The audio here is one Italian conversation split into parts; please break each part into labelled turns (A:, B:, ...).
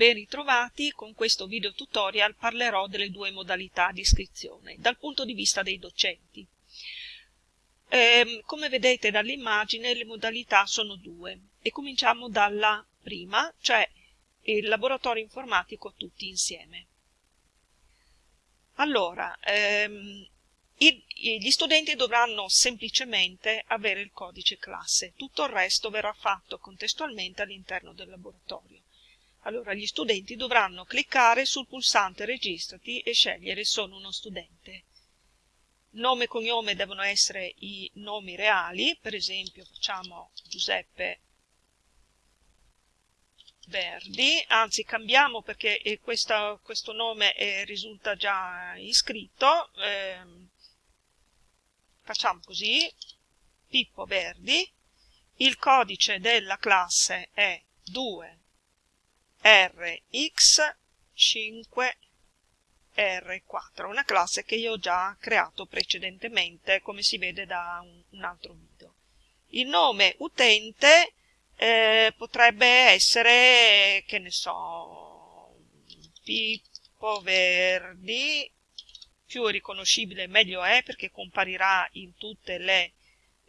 A: Ben ritrovati, con questo video tutorial parlerò delle due modalità di iscrizione dal punto di vista dei docenti. Eh, come vedete dall'immagine le modalità sono due e cominciamo dalla prima, cioè il laboratorio informatico tutti insieme. Allora, ehm, i, gli studenti dovranno semplicemente avere il codice classe, tutto il resto verrà fatto contestualmente all'interno del laboratorio. Allora gli studenti dovranno cliccare sul pulsante registrati e scegliere sono uno studente. Nome e cognome devono essere i nomi reali, per esempio facciamo Giuseppe Verdi, anzi cambiamo perché eh, questa, questo nome eh, risulta già iscritto, eh, facciamo così, Pippo Verdi, il codice della classe è 2RX5R4, una classe che io ho già creato precedentemente, come si vede da un, altro video. Il nome utente eh, potrebbe essere, che ne so, Pippo Verdi, più riconoscibile meglio è perché comparirà in tutte le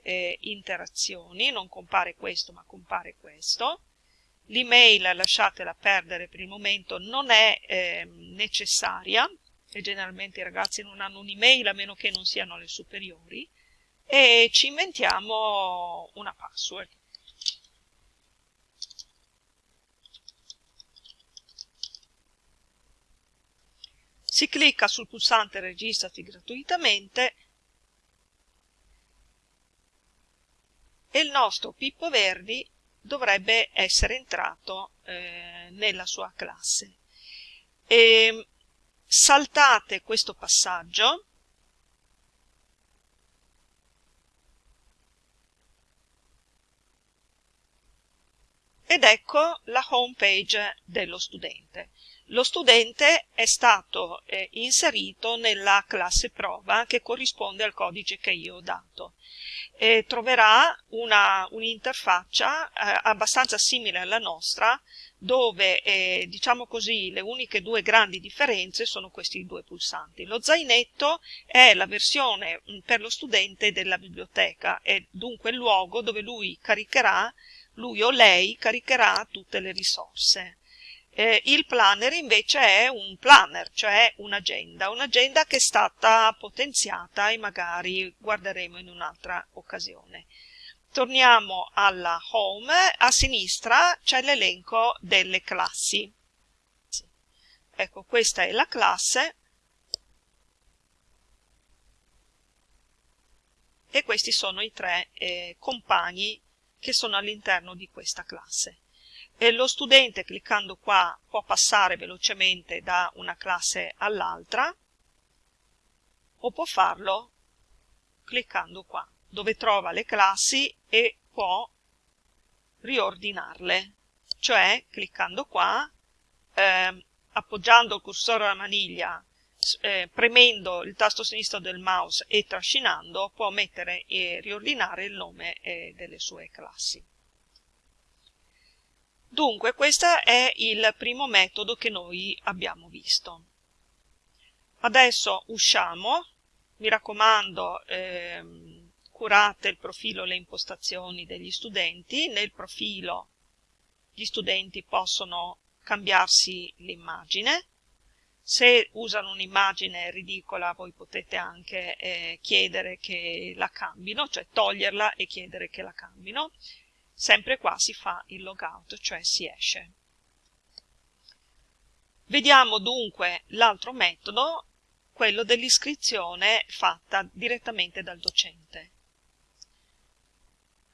A: eh, interazioni, non compare questo ma compare questo. L'email lasciatela perdere per il momento, non è eh, necessaria, e generalmente i ragazzi non hanno un'email a meno che non siano alle superiori, e ci inventiamo una password. si clicca sul pulsante registrati gratuitamente e il nostro Pippo Verdi dovrebbe essere entrato eh, nella sua classe. E saltate questo passaggio ed ecco la home page dello studente. Lo studente è stato eh, inserito nella classe prova che corrisponde al codice che io ho dato. E troverà un'interfaccia un eh, abbastanza simile alla nostra dove eh, diciamo così le uniche due grandi differenze sono questi due pulsanti. Lo zainetto è la versione mm, per lo studente della biblioteca, è dunque il luogo dove lui caricherà, lui o lei caricherà tutte le risorse. Eh, il planner invece è un planner, cioè un'agenda, un'agenda che è stata potenziata e magari guarderemo in un'altra occasione. Torniamo alla home, a sinistra c'è l'elenco delle classi. Ecco, questa è la classe e questi sono i tre eh, compagni che sono all'interno di questa classe e lo studente cliccando qua può passare velocemente da una classe all'altra o può farlo cliccando qua dove trova le classi e può riordinarle. Cioè cliccando qua eh, appoggiando il cursore alla maniglia eh, premendo il tasto sinistro del mouse e trascinando può mettere e riordinare il nome eh, delle sue classi Dunque, questo è il primo metodo che noi abbiamo visto. Adesso usciamo, mi raccomando, ehm, curate il profilo e le impostazioni degli studenti, nel profilo gli studenti possono cambiarsi l'immagine, se usano un'immagine ridicola voi potete anche eh, chiedere che la cambino, cioè toglierla e chiedere che la cambino, sempre qua si fa il logout, cioè si esce. Vediamo dunque l'altro metodo, quello dell'iscrizione fatta direttamente dal docente.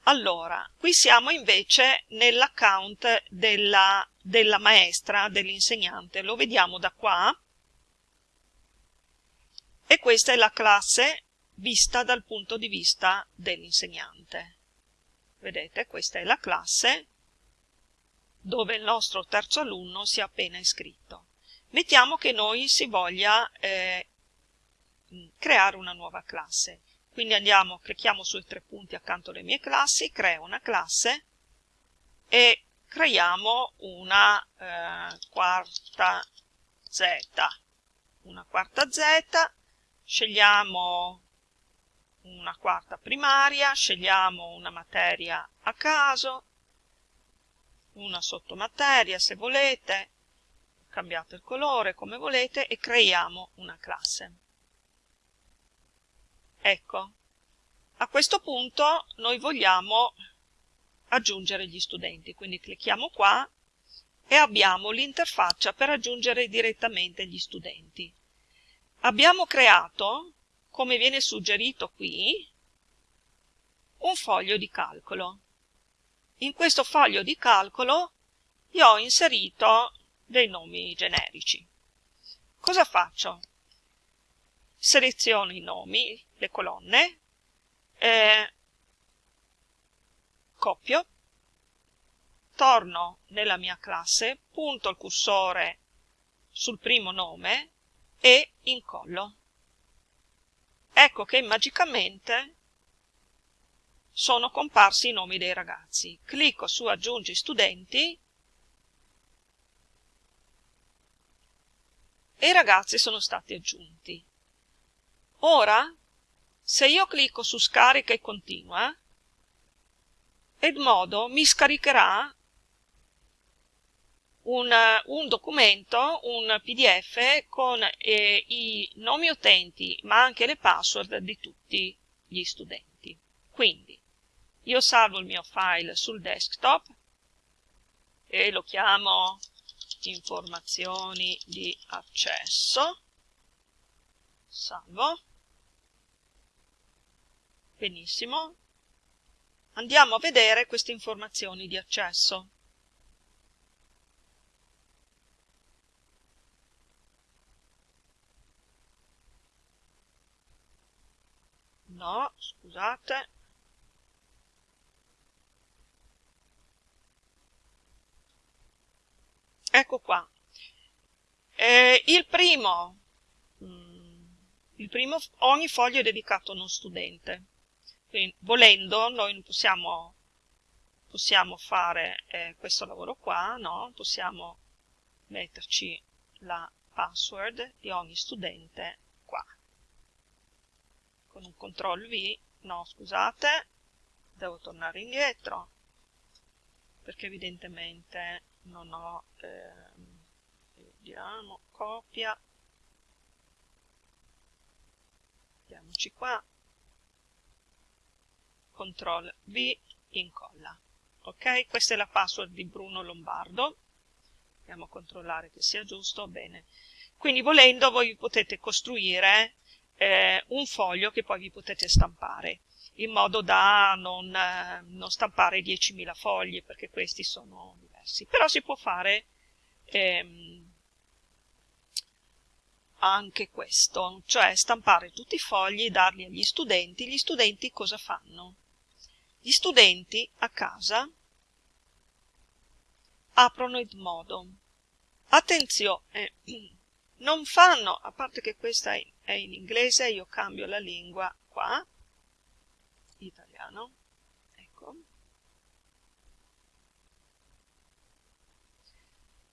A: Allora, qui siamo invece nell'account della, della maestra, dell'insegnante, lo vediamo da qua, e questa è la classe vista dal punto di vista dell'insegnante. Vedete, questa è la classe dove il nostro terzo alunno si è appena iscritto. Mettiamo che noi si voglia eh, creare una nuova classe. Quindi andiamo, clicchiamo sui tre punti accanto alle mie classi, creo una classe e creiamo una eh, quarta z una quarta z scegliamo una quarta primaria scegliamo una materia a caso una sottomateria se volete cambiate il colore come volete e creiamo una classe ecco a questo punto noi vogliamo aggiungere gli studenti, quindi clicchiamo qua e abbiamo l'interfaccia per aggiungere direttamente gli studenti. Abbiamo creato, come viene suggerito qui, un foglio di calcolo. In questo foglio di calcolo io ho inserito dei nomi generici. Cosa faccio? Seleziono i nomi, le colonne, eh, copio, torno nella mia classe, punto il cursore sul primo nome e incollo. Ecco che magicamente sono comparsi i nomi dei ragazzi. Clicco su aggiungi studenti e i ragazzi sono stati aggiunti. Ora se io clicco su scarica e continua, Edmodo mi scaricherà un, un, documento, un pdf con eh, i nomi utenti ma anche le password di tutti gli studenti. Quindi io salvo il mio file sul desktop e lo chiamo informazioni di accesso, salvo, Benissimo. Andiamo a vedere queste informazioni di accesso. No, scusate. Ecco qua. Eh, il primo, mm, il primo, ogni foglio è dedicato a uno studente. Quindi, volendo, noi possiamo, possiamo fare eh, questo lavoro qua, no? possiamo metterci la password di ogni studente. Con un CTRL V, no scusate, devo tornare indietro, perché evidentemente non ho, eh, vediamo, copia, andiamoci qua, CTRL V, incolla. Ok? Questa è la password di Bruno Lombardo. Andiamo a controllare che sia giusto. Bene. Quindi volendo voi potete costruire eh, un foglio che poi vi potete stampare in modo da non, eh, non stampare 10.000 fogli perché questi sono diversi. Però si può fare ehm, anche questo, cioè stampare tutti i fogli e darli agli studenti. Gli studenti cosa fanno? Gli studenti a casa aprono il modo. Attenzione, non fanno, a parte che questa è in inglese, io cambio la lingua qua, italiano, ecco.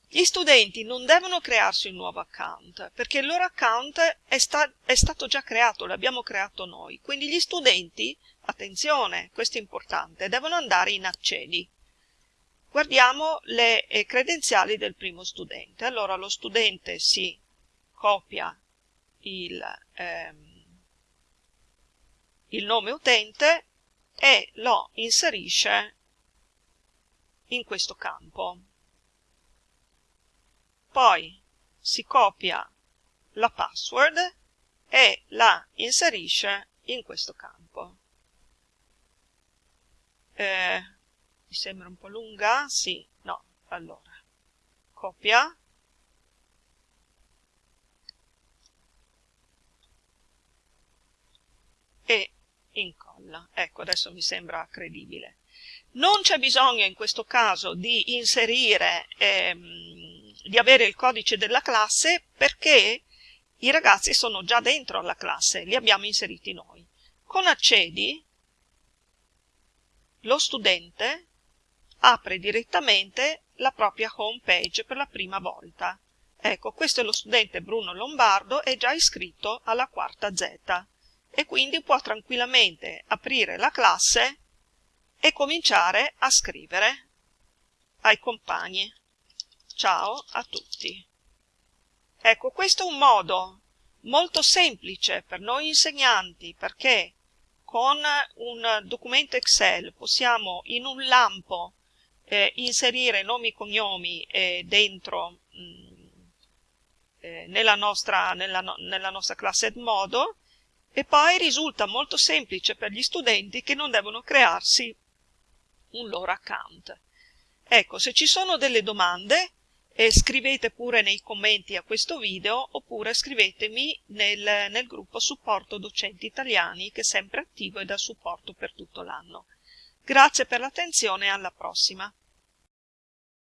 A: Gli studenti non devono crearsi un nuovo account, perché il loro account è, sta è stato già creato, l'abbiamo creato noi. Quindi gli studenti attenzione, questo è importante, devono andare in accedi. Guardiamo le eh, credenziali del primo studente. Allora lo studente si copia il, ehm, il nome utente e lo inserisce in questo campo. Poi si copia la password e la inserisce in questo campo. Eh, mi sembra un po' lunga? Sì, no. Allora, copia. E incolla. Ecco, adesso mi sembra credibile. Non c'è bisogno in questo caso di inserire, ehm, di avere il codice della classe perché i ragazzi sono già dentro alla classe, li abbiamo inseriti noi. Con accedi lo studente apre direttamente la propria home page per la prima volta. Ecco, questo è lo studente Bruno Lombardo, è già iscritto alla quarta Z e quindi può tranquillamente aprire la classe e cominciare a scrivere ai compagni. Ciao a tutti. Ecco, questo è un modo molto semplice per noi insegnanti perché con un documento Excel possiamo in un lampo eh, inserire nomi e cognomi eh, dentro mh, mm, eh, nella, nostra, nella, nella nostra classe Edmodo e poi risulta molto semplice per gli studenti che non devono crearsi un loro account. Ecco, se ci sono delle domande eh, scrivete pure nei commenti a questo video oppure scrivetemi nel, nel gruppo supporto docenti italiani che è sempre attivo e dà supporto per tutto l'anno. Grazie per l'attenzione e alla prossima.